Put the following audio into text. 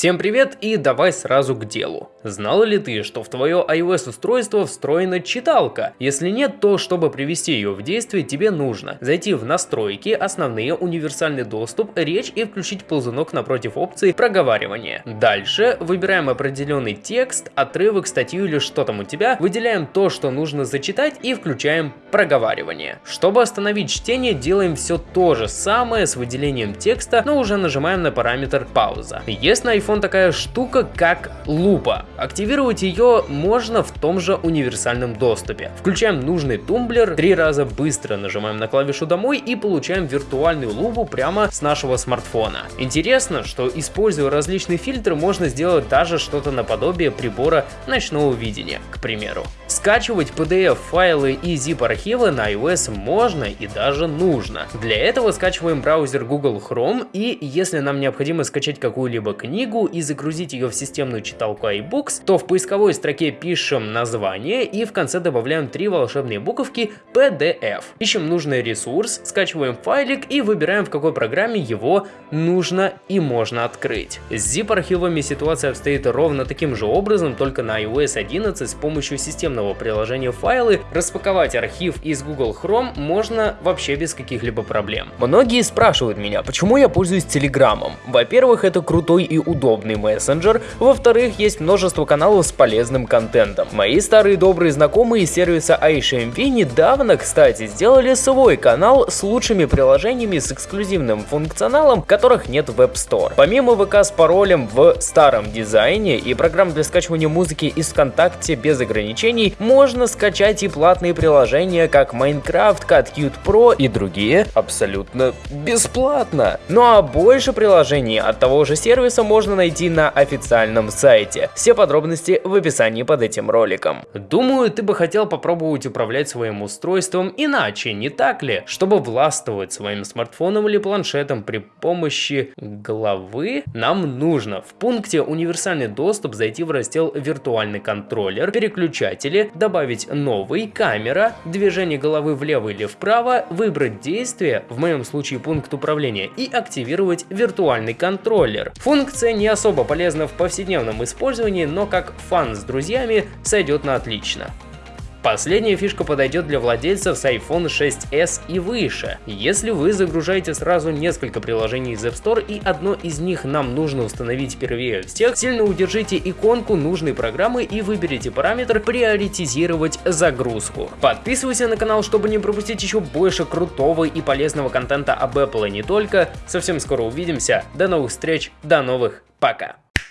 Всем привет и давай сразу к делу. Знал ли ты, что в твое iOS устройство встроена читалка? Если нет, то чтобы привести ее в действие, тебе нужно зайти в настройки, основные, универсальный доступ, речь и включить ползунок напротив опции проговаривания. Дальше выбираем определенный текст, отрывок, статью или что там у тебя, выделяем то, что нужно зачитать и включаем проговаривание. Чтобы остановить чтение, делаем все то же самое с выделением текста, но уже нажимаем на параметр пауза. Есть на iPhone такая штука, как лупа. Активировать ее можно в том же универсальном доступе. Включаем нужный тумблер, три раза быстро нажимаем на клавишу домой и получаем виртуальную лупу прямо с нашего смартфона. Интересно, что используя различные фильтры, можно сделать даже что-то наподобие прибора ночного видения, к примеру. Скачивать PDF-файлы и zip-архивы на iOS можно и даже нужно. Для этого скачиваем браузер Google Chrome и если нам необходимо скачать какую-либо книгу и загрузить ее в системную читалку iBooks, то в поисковой строке пишем название и в конце добавляем три волшебные буковки PDF. Ищем нужный ресурс, скачиваем файлик и выбираем в какой программе его нужно и можно открыть. С zip-архивами ситуация обстоит ровно таким же образом, только на iOS 11 с помощью системного приложения файлы, распаковать архив из Google Chrome можно вообще без каких-либо проблем. Многие спрашивают меня, почему я пользуюсь Телеграмом. Во-первых, это крутой и удобный мессенджер, во-вторых, есть множество каналов с полезным контентом. Мои старые добрые знакомые из сервиса iSHMV недавно, кстати, сделали свой канал с лучшими приложениями с эксклюзивным функционалом, которых нет в App Store. Помимо ВК с паролем в старом дизайне и программ для скачивания музыки из ВКонтакте без ограничений, можно скачать и платные приложения, как Minecraft, CatCute Pro и другие абсолютно бесплатно. Ну а больше приложений от того же сервиса можно найти на официальном сайте. Все подробности в описании под этим роликом. Думаю, ты бы хотел попробовать управлять своим устройством иначе, не так ли? Чтобы властвовать своим смартфоном или планшетом при помощи головы, нам нужно в пункте «Универсальный доступ» зайти в раздел «Виртуальный контроллер», «Переключатели», добавить новый, камера, движение головы влево или вправо, выбрать действие, в моем случае пункт управления, и активировать виртуальный контроллер. Функция не особо полезна в повседневном использовании, но как фан с друзьями сойдет на отлично. Последняя фишка подойдет для владельцев с iPhone 6s и выше. Если вы загружаете сразу несколько приложений из App Store и одно из них нам нужно установить первее всех, сильно удержите иконку нужной программы и выберите параметр «Приоритизировать загрузку». Подписывайся на канал, чтобы не пропустить еще больше крутого и полезного контента об Apple и не только. Совсем скоро увидимся. До новых встреч, до новых, пока.